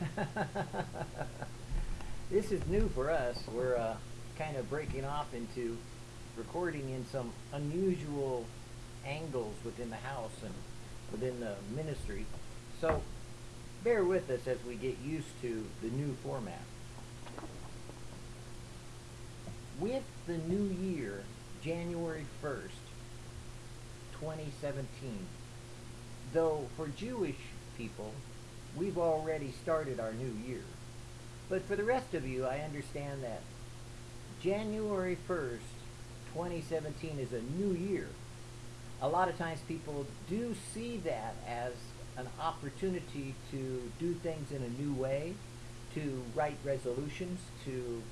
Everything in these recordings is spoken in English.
this is new for us. We're uh, kind of breaking off into recording in some unusual angles within the house and within the ministry. So bear with us as we get used to the new format. With the new year, January 1st, 2017, though for Jewish people, we've already started our new year. But for the rest of you, I understand that January 1st, 2017 is a new year. A lot of times people do see that as an opportunity to do things in a new way, to write resolutions, to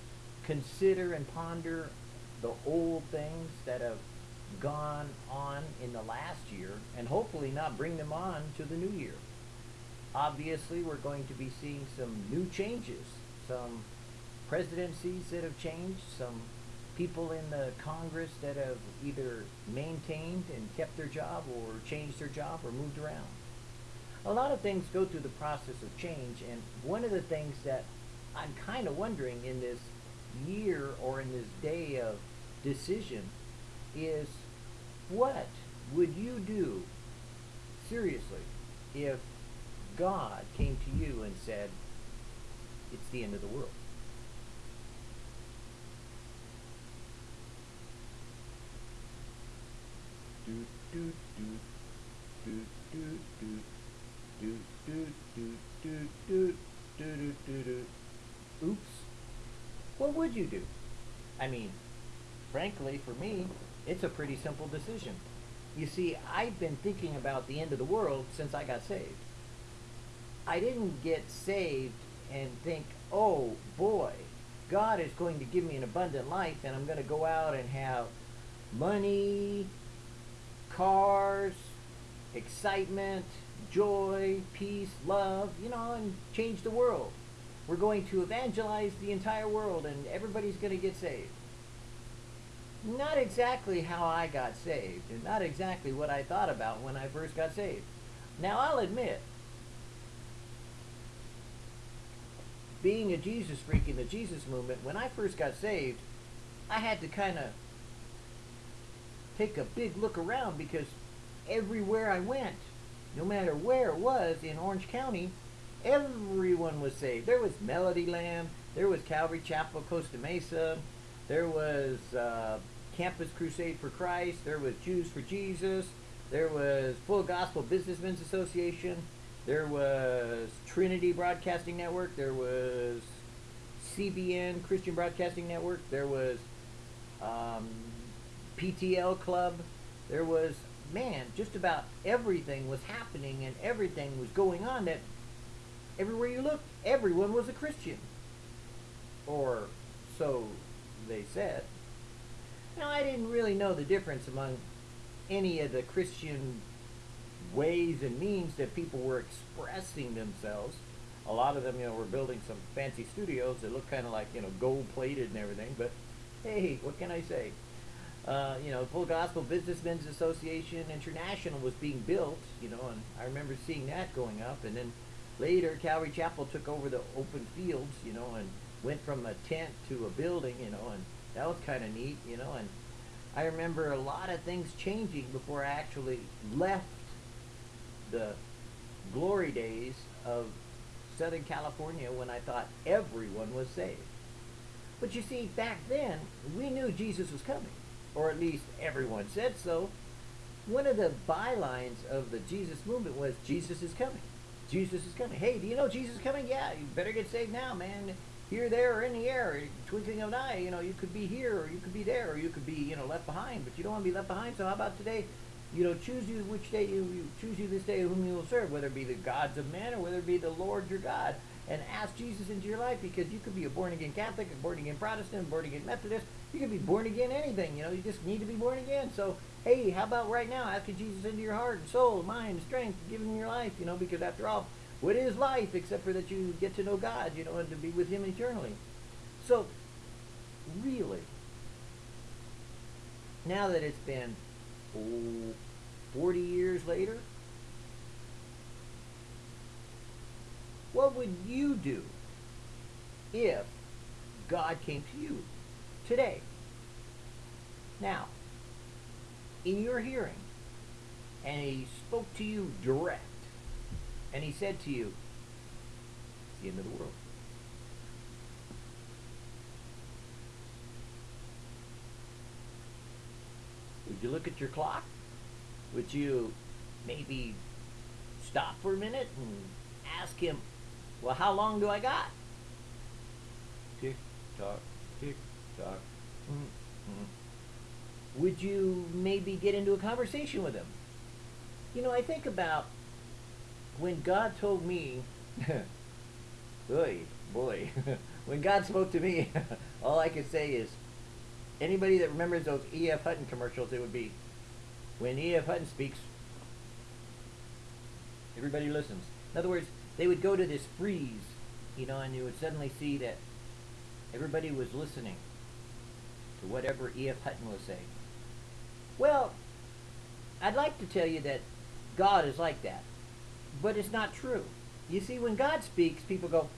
consider and ponder the old things that have gone on in the last year and hopefully not bring them on to the new year. Obviously, we're going to be seeing some new changes, some presidencies that have changed, some people in the Congress that have either maintained and kept their job or changed their job or moved around. A lot of things go through the process of change, and one of the things that I'm kind of wondering in this year or in this day of decision is what would you do seriously if God came to you and said, it's the end of the world? Do, do, do, do, do, do, do, do, do, do, do, do, do, do. Oops. What would you do? I mean, frankly, for me, it's a pretty simple decision. You see, I've been thinking about the end of the world since I got saved. I didn't get saved and think, oh boy, God is going to give me an abundant life and I'm going to go out and have money, cars, excitement, joy, peace, love, you know, and change the world. We're going to evangelize the entire world and everybody's going to get saved. Not exactly how I got saved, and not exactly what I thought about when I first got saved. Now, I'll admit, being a Jesus freak in the Jesus movement, when I first got saved, I had to kind of take a big look around because everywhere I went, no matter where it was in Orange County, everyone was saved. There was Melody Land, there was Calvary Chapel, Costa Mesa, there was uh, Campus Crusade for Christ. There was Jews for Jesus. There was Full Gospel Businessmen's Association. There was Trinity Broadcasting Network. There was CBN Christian Broadcasting Network. There was um, PTL Club. There was, man, just about everything was happening and everything was going on that everywhere you looked, everyone was a Christian. Or so they said. Now, I didn't really know the difference among any of the Christian ways and means that people were expressing themselves. A lot of them, you know, were building some fancy studios that look kind of like, you know, gold-plated and everything. But, hey, what can I say? Uh, you know, Full Gospel Businessmen's Association International was being built, you know, and I remember seeing that going up. And then later, Calvary Chapel took over the open fields, you know, and went from a tent to a building, you know, and that was kind of neat, you know, and I remember a lot of things changing before I actually left the glory days of Southern California when I thought everyone was saved. But you see, back then, we knew Jesus was coming, or at least everyone said so. One of the bylines of the Jesus movement was, Jesus is coming. Jesus is coming. Hey, do you know Jesus is coming? Yeah, you better get saved now, man here, there, or in the air, twinkling of an eye. You know, you could be here, or you could be there, or you could be, you know, left behind. But you don't want to be left behind. So how about today? You know, choose you which day you, you choose you this day whom you will serve, whether it be the gods of men or whether it be the Lord your God. And ask Jesus into your life because you could be a born again Catholic, a born again Protestant, born again Methodist. You could be born again anything. You know, you just need to be born again. So hey, how about right now asking Jesus into your heart and soul, mind, strength, giving him your life? You know, because after all, what is life except for that you get to know God, you know, and to be with Him eternally? So, really, now that it's been oh, 40 years later, What would you do if God came to you today? Now, in your hearing, and he spoke to you direct, and he said to you, It's the end of the world. Would you look at your clock? Would you maybe stop for a minute and ask him, Well, how long do I got? Tick tock, tick tock. Mm-hmm. Would you maybe get into a conversation with him? You know, I think about when God told me, boy, boy, when God spoke to me, all I could say is, anybody that remembers those E.F. Hutton commercials, it would be, when E.F. Hutton speaks, everybody listens. In other words, they would go to this freeze, you know, and you would suddenly see that everybody was listening to whatever E.F. Hutton was saying. Well, I'd like to tell you that God is like that, but it's not true. You see, when God speaks, people go,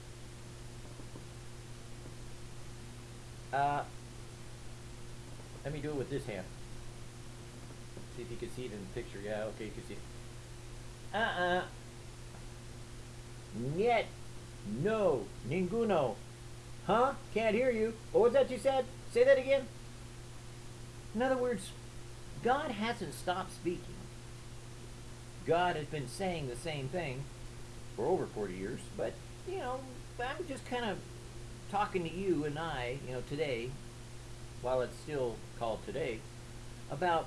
uh, let me do it with this hand. See if you can see it in the picture. Yeah, okay, you can see it. Uh-uh. Niet. No. Ninguno. Huh? Can't hear you. What was that you said? Say that again. In other words, God hasn't stopped speaking. God has been saying the same thing for over 40 years, but, you know, I'm just kind of talking to you and I, you know, today, while it's still called today, about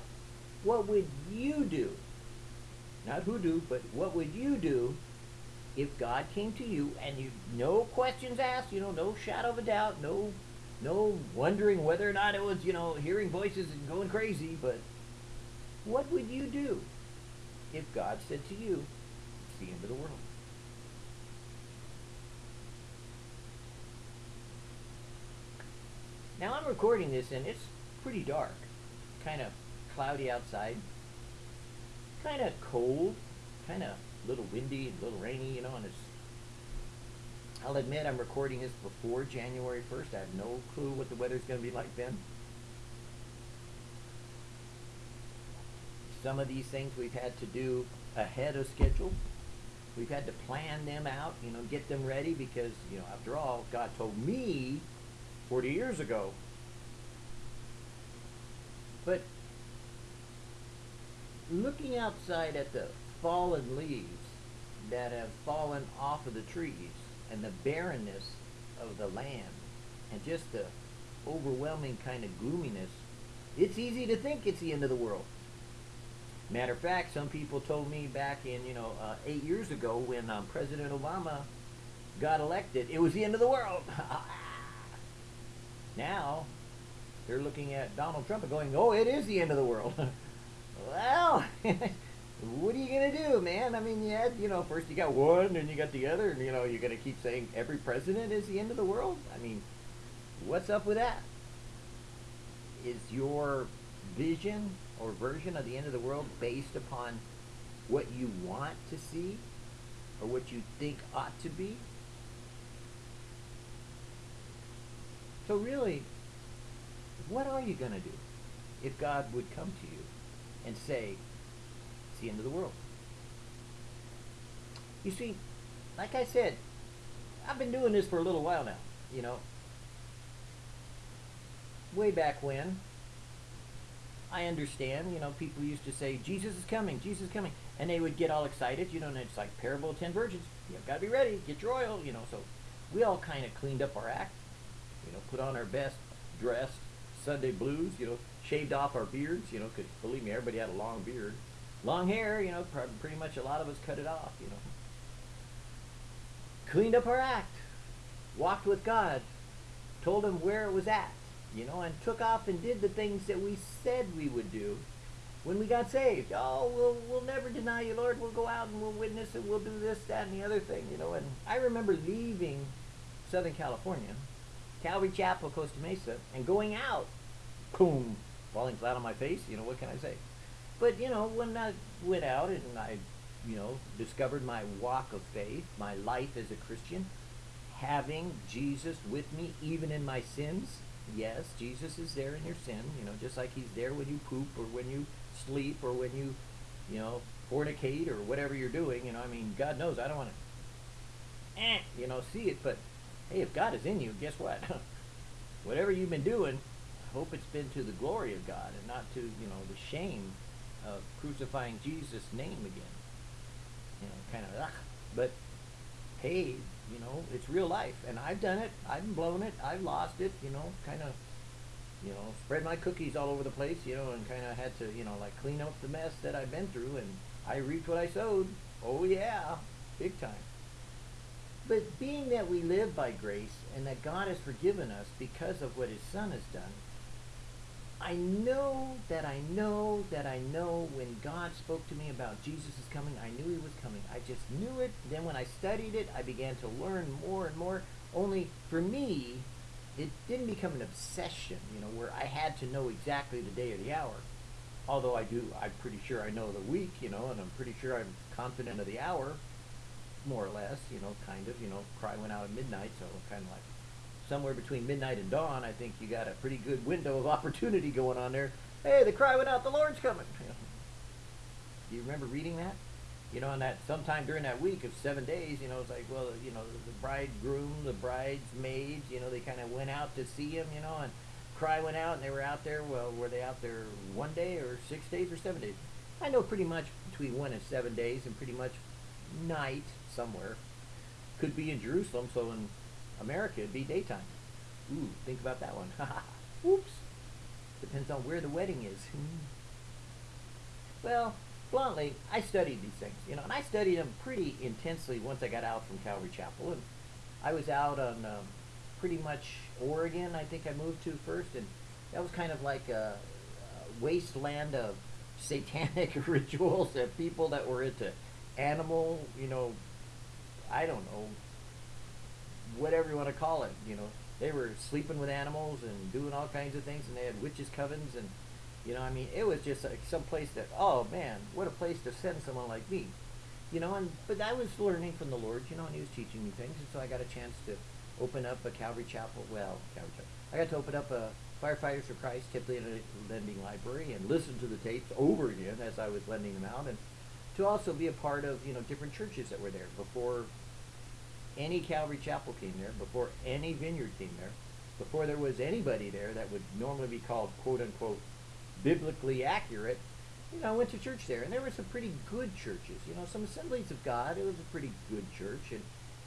what would you do? Not who do, but what would you do if God came to you and you no questions asked, you know, no shadow of a doubt, no no wondering whether or not it was, you know, hearing voices and going crazy, but what would you do if God said to you, it's the end of the world? Now I'm recording this and it's pretty dark. Kind of cloudy outside. Kind of cold. Kind of a little windy, a little rainy, you know, and it's I'll admit I'm recording this before January 1st. I have no clue what the weather's going to be like then. Some of these things we've had to do ahead of schedule. We've had to plan them out, you know, get them ready because, you know, after all, God told me 40 years ago. But looking outside at the fallen leaves that have fallen off of the trees and the barrenness of the land and just the overwhelming kind of gloominess, it's easy to think it's the end of the world. Matter of fact, some people told me back in, you know, uh, eight years ago when um, President Obama got elected, it was the end of the world. now, they're looking at Donald Trump and going, oh, it is the end of the world. well, what are you gonna do, man? I mean, you had, you know, first you got one, and you got the other, and you know, you're gonna keep saying every president is the end of the world. I mean, what's up with that? Is your vision or version of the end of the world based upon what you want to see or what you think ought to be? So really, what are you gonna do if God would come to you and say, it's the end of the world. You see, like I said, I've been doing this for a little while now, you know. Way back when, I understand, you know, people used to say, Jesus is coming, Jesus is coming. And they would get all excited, you know, and it's like parable of ten virgins. You've got to be ready, get your oil, you know. So we all kind of cleaned up our act, you know, put on our best dressed Sunday blues, you know, shaved off our beards, you know, because believe me, everybody had a long beard long hair, you know, pretty much a lot of us cut it off, you know. Cleaned up our act, walked with God, told him where it was at, you know, and took off and did the things that we said we would do when we got saved. Oh, we'll, we'll never deny you, Lord. We'll go out and we'll witness and we'll do this, that, and the other thing, you know. And I remember leaving Southern California, Calvary Chapel, Costa Mesa, and going out, boom, falling flat on my face, you know, what can I say? But you know, when I went out and I you know, discovered my walk of faith, my life as a Christian, having Jesus with me even in my sins. Yes, Jesus is there in your sin, you know, just like he's there when you poop or when you sleep or when you, you know, fornicate or whatever you're doing. You know, I mean, God knows I don't want to, eh, you know, see it. But hey, if God is in you, guess what? whatever you've been doing, I hope it's been to the glory of God and not to, you know, the shame of crucifying Jesus' name again. You know, kind of, ugh. but hey, you know, it's real life, and I've done it. I've blown it. I've lost it. You know, kind of, you know, spread my cookies all over the place. You know, and kind of had to, you know, like clean up the mess that I've been through, and I reaped what I sowed. Oh yeah, big time. But being that we live by grace and that God has forgiven us because of what His Son has done, I know that I know that I know when God spoke to me about Jesus is coming, I knew he was coming. I just knew it. Then when I studied it, I began to learn more and more. Only for me, it didn't become an obsession, you know, where I had to know exactly the day or the hour. Although I do, I'm pretty sure I know the week, you know, and I'm pretty sure I'm confident of the hour, more or less, you know, kind of, you know, cry went out at midnight, so kind of like somewhere between midnight and dawn, I think you got a pretty good window of opportunity going on there. Hey, the cry went out, the Lord's coming. Do you remember reading that? You know, on that sometime during that week of seven days, you know, it's like, well, you know, the bridegroom, the bridesmaids, you know, they kind of went out to see him, you know, and cry went out, and they were out there. Well, were they out there one day or six days or seven days? I know pretty much between one and seven days, and pretty much night somewhere. Could be in Jerusalem, so in America, it'd be daytime. Ooh, think about that one. Oops. Depends on where the wedding is. well, bluntly, I studied these things, you know, and I studied them pretty intensely once I got out from Calvary Chapel. And I was out on um, pretty much Oregon, I think I moved to first, and that was kind of like a, a wasteland of satanic rituals and people that were into animal, you know, I don't know, whatever you want to call it. You know, they were sleeping with animals and doing all kinds of things, and they had witches' covens, and you know, I mean, it was just like some place that, oh man, what a place to send someone like me. You know, and but I was learning from the Lord, you know, and He was teaching me things, and so I got a chance to open up a Calvary Chapel. Well, Calvary Chapel. I got to open up a Firefighters for Christ Tipley Lending Library and listen to the tapes over again as I was lending them out, and to also be a part of you know different churches that were there before any Calvary Chapel came there, before any vineyard came there, before there was anybody there that would normally be called quote unquote biblically accurate, you know, I went to church there, and there were some pretty good churches. You know, some Assemblies of God. It was a pretty good church, and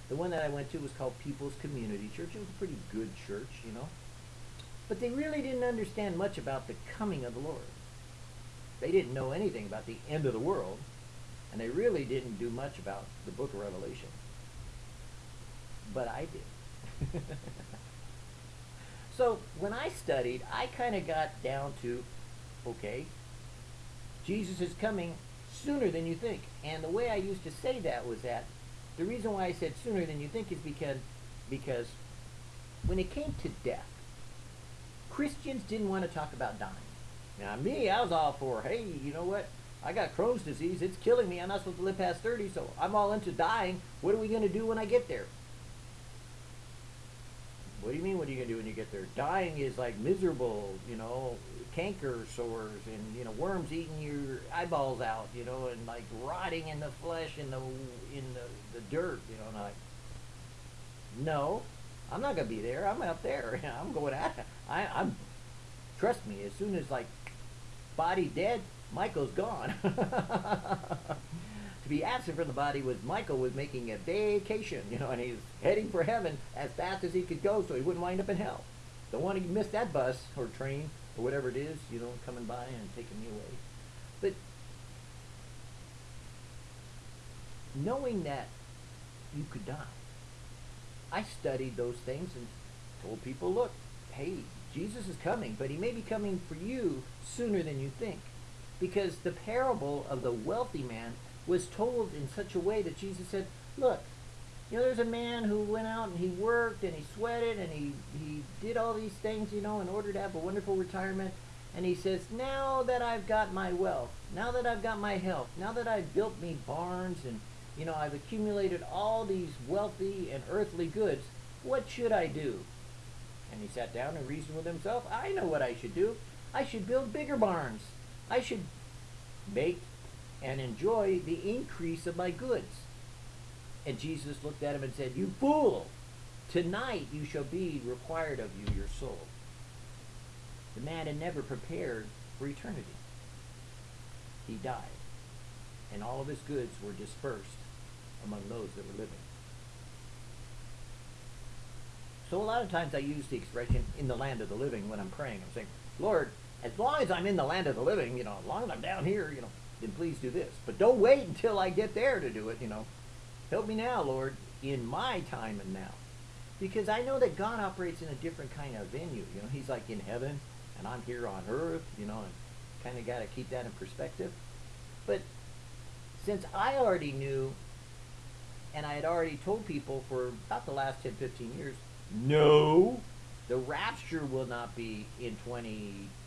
the one that I went to was called People's Community Church. It was a pretty good church, you know, but they really didn't understand much about the coming of the Lord. They didn't know anything about the end of the world, and they really didn't do much about the Book of Revelation but I did. so when I studied, I kind of got down to, okay, Jesus is coming sooner than you think. And the way I used to say that was that the reason why I said sooner than you think is because because when it came to death, Christians didn't want to talk about dying. Now me, I was all for, hey, you know what? I got Crohn's disease. It's killing me. I'm not supposed to live past 30, so I'm all into dying. What are we going to do when I get there? What do you mean? What are you gonna do when you get there? Dying is like miserable, you know, canker sores and you know worms eating your eyeballs out, you know, and like rotting in the flesh in the in the, the dirt, you know. And I'm like, no, I'm not gonna be there. I'm out there. I'm going out. I, I'm. Trust me. As soon as like body dead, Michael's gone. to be absent from the body was Michael was making a vacation, you know, and he's heading for heaven as fast as he could go so he wouldn't wind up in hell. Don't want to miss that bus or train or whatever it is, you know, coming by and taking me away. But knowing that you could die, I studied those things and told people, look, hey, Jesus is coming, but he may be coming for you sooner than you think. Because the parable of the wealthy man was told in such a way that Jesus said, look, you know, there's a man who went out and he worked and he sweated and he, he did all these things, you know, in order to have a wonderful retirement. And he says, now that I've got my wealth, now that I've got my health, now that I've built me barns and, you know, I've accumulated all these wealthy and earthly goods, what should I do? And he sat down and reasoned with himself, I know what I should do. I should build bigger barns. I should make and enjoy the increase of my goods. And Jesus looked at him and said, You fool! Tonight you shall be required of you your soul. The man had never prepared for eternity. He died, and all of his goods were dispersed among those that were living. So a lot of times I use the expression in the land of the living when I'm praying. I'm saying, Lord, as long as I'm in the land of the living, you know, as long as I'm down here, you know, then please do this. But don't wait until I get there to do it, you know. Help me now, Lord, in my time and now. Because I know that God operates in a different kind of venue. You know, he's like in heaven and I'm here on earth, you know, and kind of got to keep that in perspective. But since I already knew and I had already told people for about the last 10, 15 years, no, the rapture will not be in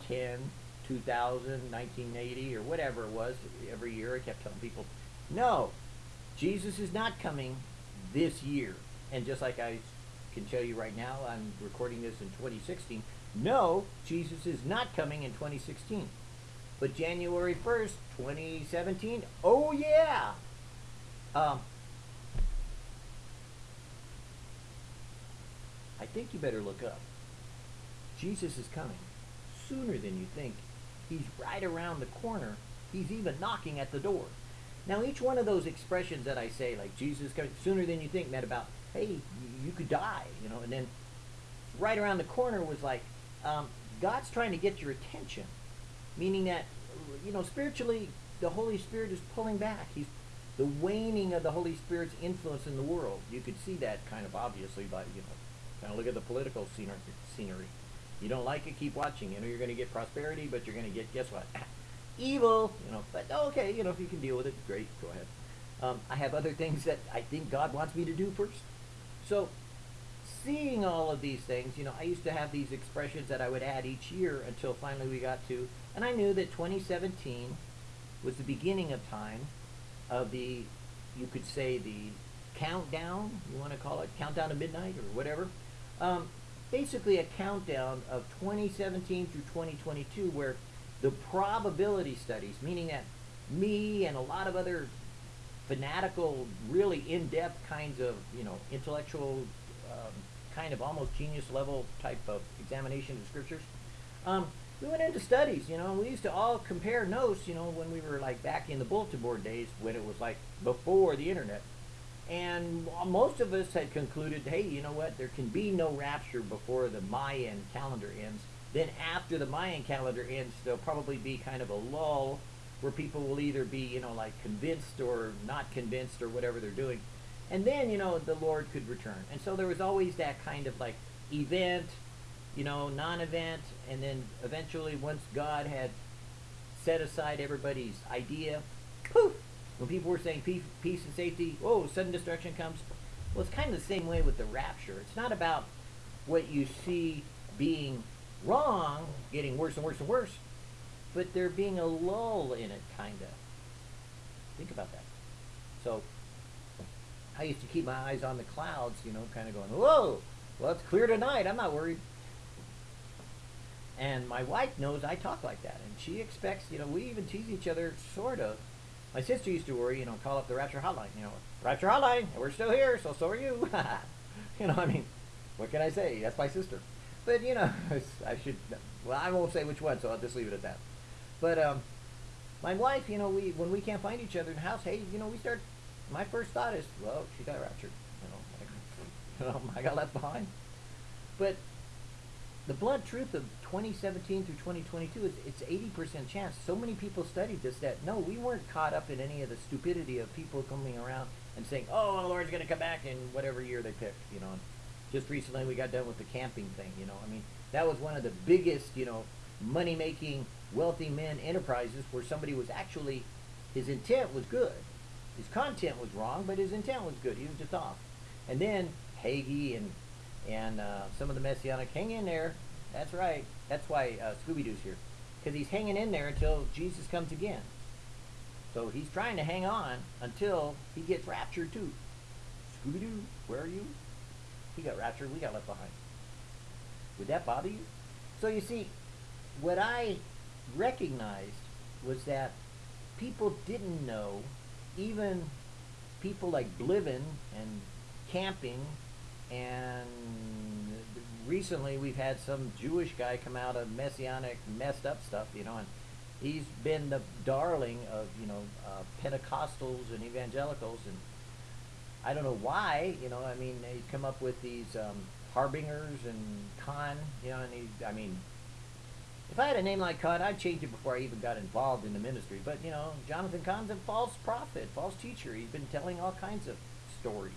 2010, 2000, 1980, or whatever it was. Every year I kept telling people, no, Jesus is not coming this year. And just like I can tell you right now, I'm recording this in 2016. No, Jesus is not coming in 2016. But January 1st, 2017, oh yeah! Um, I think you better look up. Jesus is coming sooner than you think. He's right around the corner. He's even knocking at the door. Now, each one of those expressions that I say, like Jesus coming sooner than you think, meant about, hey, you could die, you know, and then right around the corner was like, um, God's trying to get your attention, meaning that, you know, spiritually, the Holy Spirit is pulling back. He's the waning of the Holy Spirit's influence in the world. You could see that kind of obviously by, you know, kind of look at the political scenery. You don't like it, keep watching. You know, you're going to get prosperity, but you're going to get, guess what? Evil, you know, but okay, you know, if you can deal with it, great, go ahead. Um, I have other things that I think God wants me to do first. So seeing all of these things, you know, I used to have these expressions that I would add each year until finally we got to, and I knew that 2017 was the beginning of time of the, you could say the countdown, you want to call it countdown to midnight or whatever. Um, basically a countdown of 2017 through 2022 where the probability studies, meaning that me and a lot of other fanatical, really in-depth kinds of, you know, intellectual um, kind of almost genius level type of examination of scriptures. Um, we went into studies, you know, we used to all compare notes, you know, when we were like back in the bulletin board days when it was like before the internet. And most of us had concluded, hey, you know what, there can be no rapture before the Mayan calendar ends. Then after the Mayan calendar ends, there'll probably be kind of a lull where people will either be, you know, like convinced or not convinced or whatever they're doing. And then, you know, the Lord could return. And so there was always that kind of like event, you know, non-event, and then eventually once God had set aside everybody's idea, poof, when people were saying peace, peace and safety, oh, sudden destruction comes. Well, it's kind of the same way with the rapture. It's not about what you see being wrong, getting worse and worse and worse, but there being a lull in it, kind of. Think about that. So I used to keep my eyes on the clouds, you know, kind of going, whoa, well, it's clear tonight. I'm not worried. And my wife knows I talk like that. And she expects, you know, we even tease each other, sort of. My sister used to worry, you know, call up the Rapture Hotline, you know, Rapture Hotline, we're still here, so so are you. you know, I mean, what can I say? That's my sister. But, you know, I should, well, I won't say which one, so I'll just leave it at that. But, um, my wife, you know, we when we can't find each other in the house, hey, you know, we start my first thought is, well, she got raptured. You know, like, you know, I got left behind. But the blunt truth of 2017 through 2022 is it's 80% chance. So many people studied this that no, we weren't caught up in any of the stupidity of people coming around and saying, oh, the Lord's going to come back in whatever year they pick. You know, And just recently we got done with the camping thing. You know, I mean, that was one of the biggest, you know, money making wealthy men enterprises where somebody was actually his intent was good his content was wrong, but his intent was good. He was just off. And then Hagee and and uh, some of the Messianic, hang in there. That's right. That's why uh, Scooby Doo's here. because he's hanging in there until Jesus comes again. So he's trying to hang on until he gets raptured too. Scooby Doo, where are you? He got raptured, we got left behind. Would that bother you? So you see, what I recognized was that people didn't know, even people like Bliven and camping, and recently we've had some Jewish guy come out of messianic messed up stuff, you know, and he's been the darling of you know uh, Pentecostals and evangelicals, and I don't know why, you know, I mean he's come up with these um, harbingers and Cahn, you know, and he, I mean if I had a name like Cahn, I'd change it before I even got involved in the ministry. But, you know, Jonathan Cahn's a false prophet, false teacher. He's been telling all kinds of stories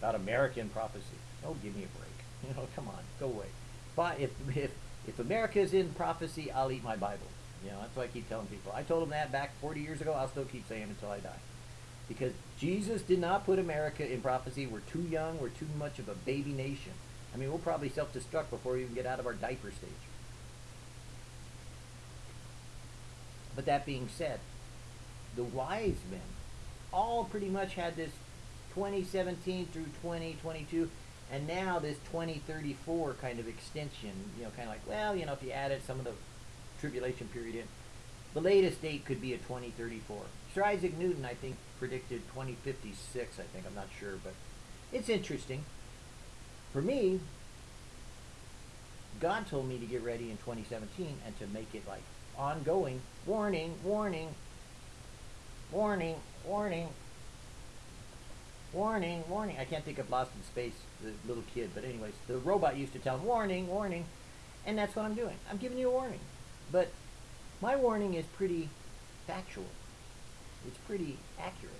about American prophecy. Oh, give me a break. You know, come on, go away. But if, if, if America is in prophecy, I'll eat my Bible. You know, that's what I keep telling people. I told them that back 40 years ago. I'll still keep saying until I die. Because Jesus did not put America in prophecy. We're too young. We're too much of a baby nation. I mean, we'll probably self-destruct before we even get out of our diaper stage. But that being said, the wise men all pretty much had this 2017 through 2022 and now this 2034 kind of extension, you know, kind of like, well, you know, if you added some of the tribulation period in, the latest date could be a 2034. Sir Isaac Newton, I think, predicted 2056, I think, I'm not sure, but it's interesting. For me, God told me to get ready in 2017 and to make it like ongoing. Warning, warning, warning, warning, warning, warning. I can't think of Lost in Space, the little kid, but anyways, the robot used to tell him, warning, warning, and that's what I'm doing. I'm giving you a warning. But my warning is pretty factual. It's pretty accurate.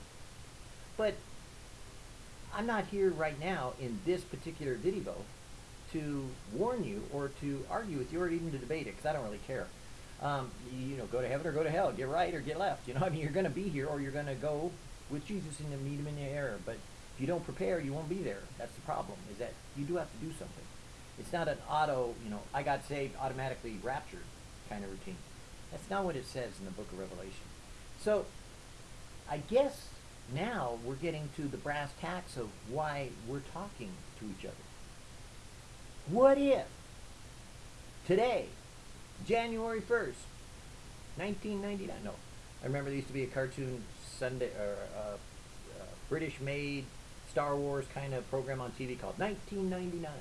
But I'm not here right now in this particular video to warn you or to argue with you or even to debate it because I don't really care um, you know, go to heaven or go to hell, get right or get left. You know, I mean, you're going to be here or you're going to go with Jesus and meet him in the air. But if you don't prepare, you won't be there. That's the problem, is that you do have to do something. It's not an auto, you know, I got saved, automatically raptured kind of routine. That's not what it says in the book of Revelation. So, I guess now we're getting to the brass tacks of why we're talking to each other. What if today January 1st, 1999. No, I remember there used to be a cartoon Sunday or uh, uh, British-made Star Wars kind of program on TV called 1999.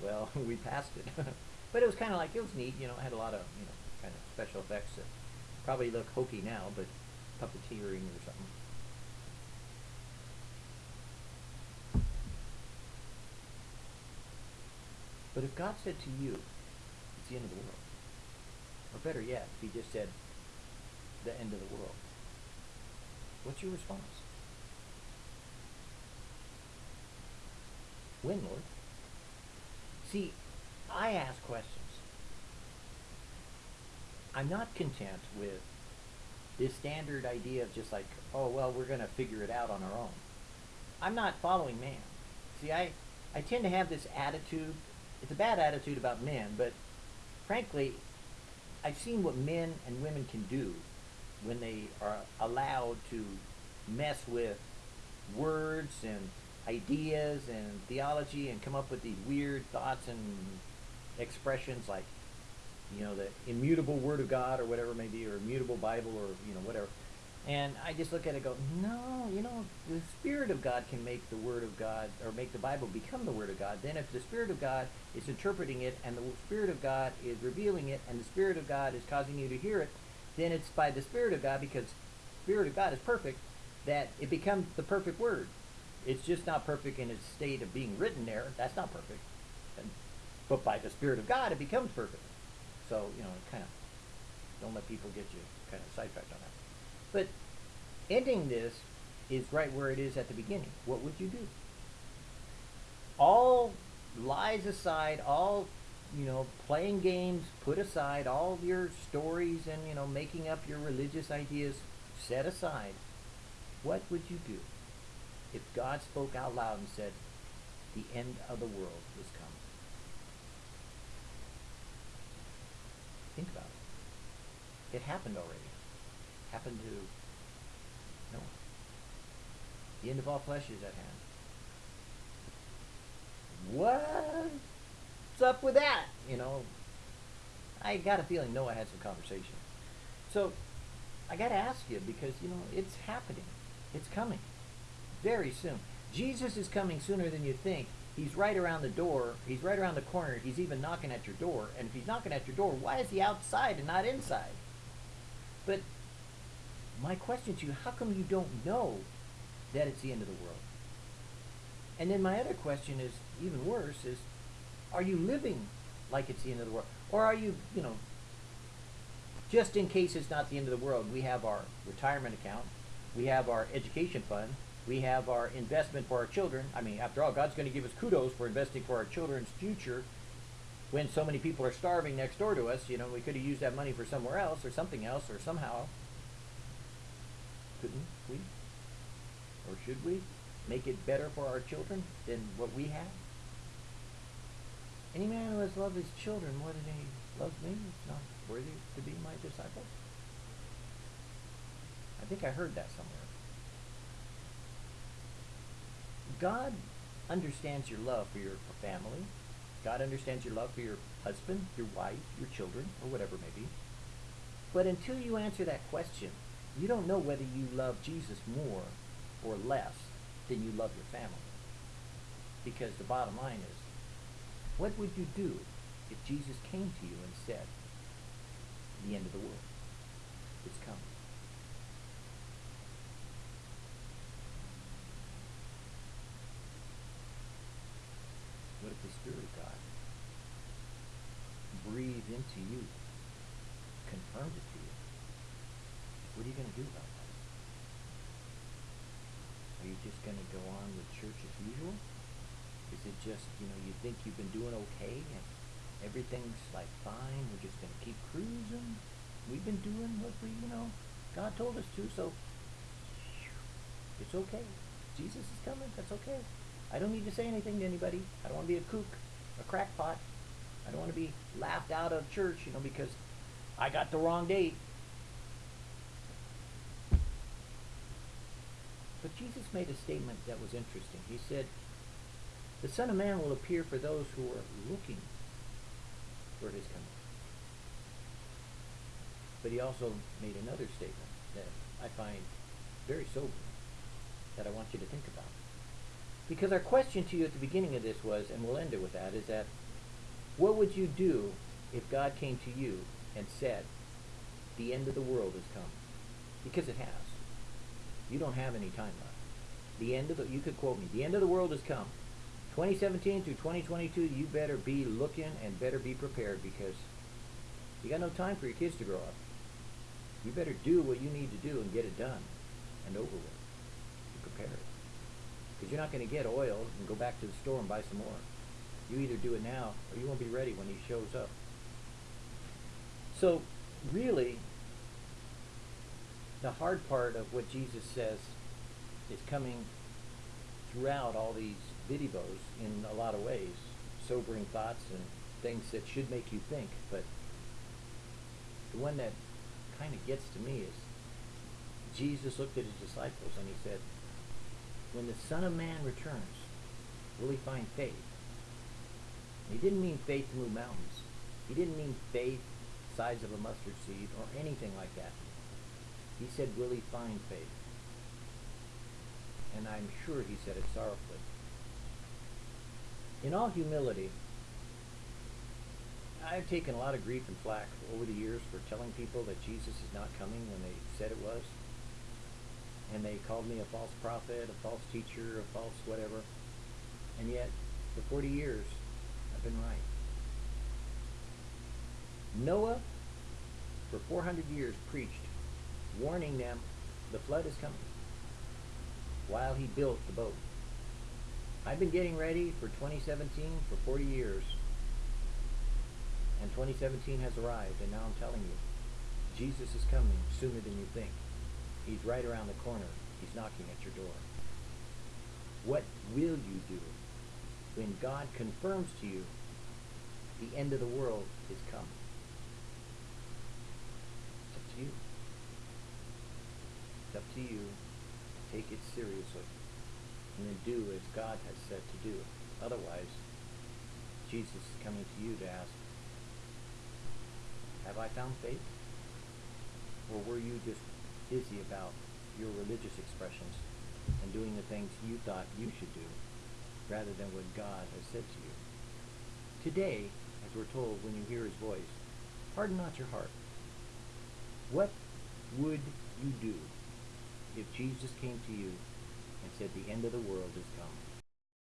Well, we passed it, but it was kind of like it was neat. You know, it had a lot of you know kind of special effects that probably look hokey now, but puppeteering or something. But if God said to you, it's the end of the world. Or better yet, if he just said, the end of the world. What's your response? When, Lord? See, I ask questions. I'm not content with this standard idea of just like, oh, well, we're going to figure it out on our own. I'm not following man. See, I, I tend to have this attitude. It's a bad attitude about men, but frankly, I've seen what men and women can do when they are allowed to mess with words and ideas and theology and come up with these weird thoughts and expressions like you know the immutable word of God or whatever it may be or immutable Bible or you know whatever and I just look at it and go, no, you know, the Spirit of God can make the Word of God, or make the Bible become the Word of God. Then if the Spirit of God is interpreting it, and the Spirit of God is revealing it, and the Spirit of God is causing you to hear it, then it's by the Spirit of God, because Spirit of God is perfect, that it becomes the perfect Word. It's just not perfect in its state of being written there. That's not perfect. And, but by the Spirit of God, it becomes perfect. So, you know, kind of, don't let people get you kind of sidetracked on that. But ending this is right where it is at the beginning. What would you do? All lies aside, all you know, playing games put aside, all your stories and you know, making up your religious ideas set aside. What would you do if God spoke out loud and said, "The end of the world is coming"? Think about it. It happened already. happened to Noah. The end of all flesh is at hand. What's up with that? You know, I got a feeling Noah had some conversation. So I got to ask you because, you know, it's happening. It's coming very soon. Jesus is coming sooner than you think. He's right around the door. He's right around the corner. He's even knocking at your door. And if he's knocking at your door, why is he outside and not inside? But my question to you, how come you don't know that it's the end of the world? And then my other question is even worse is are you living like it's the end of the world? Or are you, you know, just in case it's not the end of the world, we have our retirement account, we have our education fund, we have our investment for our children. I mean, after all, God's going to give us kudos for investing for our children's future when so many people are starving next door to us. You know, we could have used that money for somewhere else or something else or somehow. Couldn't we? Or should we make it better for our children than what we have? Any man who has loved his children more than he loves me is not worthy to be my disciple. I think I heard that somewhere. God understands your love for your family. God understands your love for your husband, your wife, your children, or whatever it may be. But until you answer that question, you don't know whether you love Jesus more or less than you love your family. Because the bottom line is, what would you do if Jesus came to you and said, the end of the world, it's coming? What if the Spirit of God breathed into you, confirmed it to you? What are you going to do about that? Are you just going to go on with church as usual? Is it just, you know, you think you've been doing okay and everything's like fine, we're just going to keep cruising? We've been doing what we, you know, God told us to, so it's okay. Jesus is coming, that's okay. I don't need to say anything to anybody. I don't want to be a kook, a crackpot. I don't want to be laughed out of church, you know, because I got the wrong date. But Jesus made a statement that was interesting. He said, The Son of Man will appear for those who are looking for his coming. But he also made another statement that I find very sobering that I want you to think about. Because our question to you at the beginning of this was, and we'll end it with that, is that what would you do if God came to you and said, the end of the world has come? Because it has. You don't have any time left. The end of the, you could quote me, the end of the world has come. 2017 through 2022, you better be looking and better be prepared because you got no time for your kids to grow up. You better do what you need to do and get it done and over with. Be prepared. Because you're not going to get oil and go back to the store and buy some more. You either do it now or you won't be ready when he shows up. So, really, the hard part of what Jesus says is coming throughout all these videos in a lot of ways. Sobering thoughts and things that should make you think. But the one that kind of gets to me is Jesus looked at his disciples and he said, when the Son of Man returns, will he find faith? He didn't mean faith to move mountains. He didn't mean faith size of a mustard seed or anything like that. He said, will he find faith? And I'm sure he said it sorrowfully. In all humility, I've taken a lot of grief and flack over the years for telling people that Jesus is not coming when they said it was and they called me a false prophet, a false teacher, a false whatever. And yet, for 40 years, I've been right. Noah, for 400 years, preached, warning them the flood is coming while he built the boat. I've been getting ready for 2017 for 40 years. And 2017 has arrived, and now I'm telling you, Jesus is coming sooner than you think. He's right around the corner. He's knocking at your door. What will you do when God confirms to you the end of the world is coming? It's up to you. It's up to you. Take it seriously. And then do as God has said to do. Otherwise, Jesus is coming to you to ask, Have I found faith? Or were you just busy about your religious expressions and doing the things you thought you should do rather than what God has said to you? Today, as we're told when you hear his voice, harden not your heart. What would you do if Jesus came to you and said, The end of the world is come?